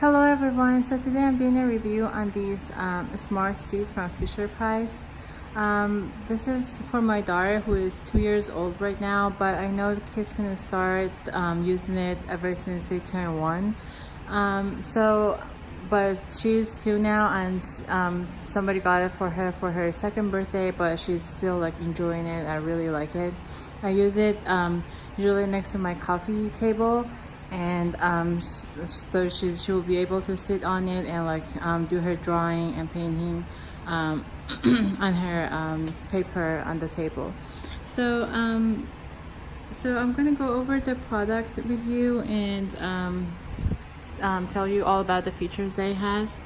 Hello everyone, so today I'm doing a review on these um, smart seats from Fisher Price. Um, this is for my daughter who is two years old right now, but I know the kids can start um, using it ever since they turn one. Um, so, but she's two now and um, somebody got it for her for her second birthday, but she's still like enjoying it. I really like it. I use it um, usually next to my coffee table and um, so she, she will be able to sit on it and like um, do her drawing and painting um, on her um, paper on the table. So um, so I'm gonna go over the product with you and um, tell you all about the features it has.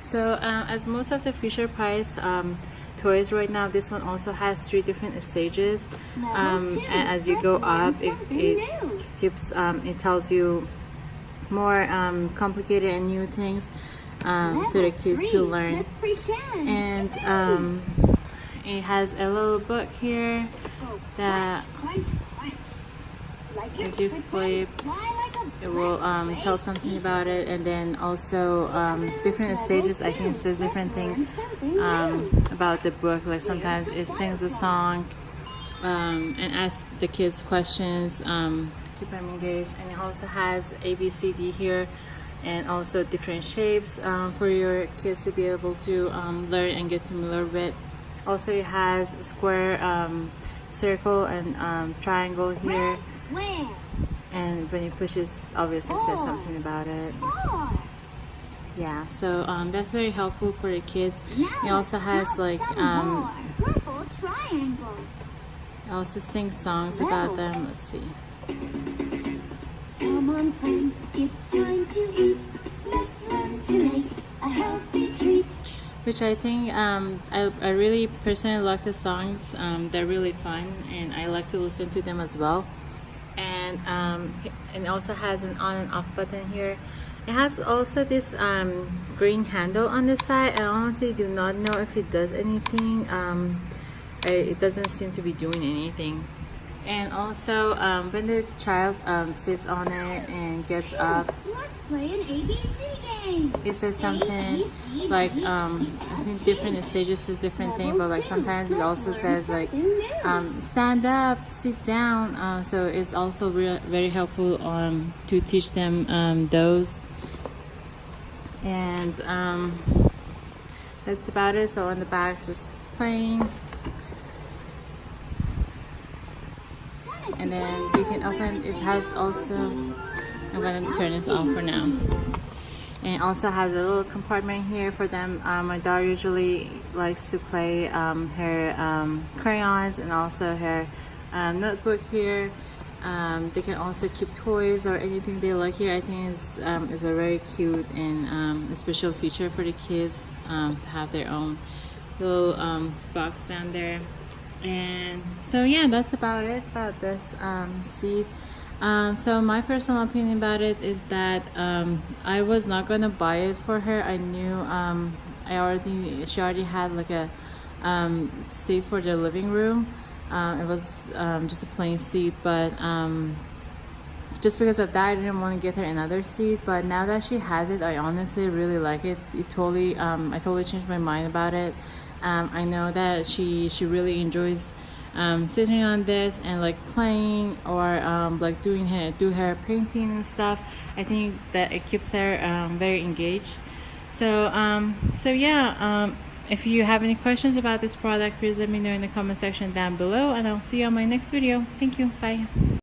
So uh, as most of the Fisher Price toys right now. This one also has three different stages. Um, and as you go up it, it keeps um, it tells you more um, complicated and new things um, to the kids to learn. and um, it has a little book here oh, that as you flip it will um, tell something about it and then also um, different stages I think says different thing um, about the book like sometimes it sings a song um, and asks the kids questions um, to keep them engaged and it also has ABCD here and also different shapes um, for your kids to be able to learn and get familiar with. Also it has square circle and triangle here and when you push it obviously says something about it. Yeah so um, that's very helpful for the kids. Now, it also has like um it also sings songs about them. Let's see. Come on friend, it's time to eat. Let's learn to make a healthy treat. Which I think um, I, I really personally like the songs. Um, they're really fun and I like to listen to them as well and um, it also has an on and off button here. It has also this um, green handle on the side. I honestly do not know if it does anything. Um, it doesn't seem to be doing anything. And also um, when the child um, sits on it and gets up it says something like um, I think different stages is different thing but like sometimes it also says like um, stand up sit down uh, so it's also very helpful um, to teach them um, those. And um, that's about it. So on the back just playing. And then you can open it has also I'm gonna turn this off for now. And also has a little compartment here for them. Um, my daughter usually likes to play um, her um, crayons and also her um, notebook here. Um, they can also keep toys or anything they like here. I think is, um, is a very cute and a special feature for the kids to have their own little box down there. And so yeah that's about it about this seed um, so my personal opinion about it is that um, I was not gonna buy it for her. I knew um, I already she already had like a um, seat for the living room. Uh, it was um, just a plain seat but just because of that I didn't want to get her another seat. But now that she has it I honestly really like it. It totally um, I totally changed my mind about it. Um, I know that she she really enjoys um, sitting on this and like playing or um, like doing her do her painting and stuff I think that it keeps her um, very engaged. So um, so yeah um, if you have any questions about this product please let me know in the comment section down below and I'll see you on my next video. Thank you. Bye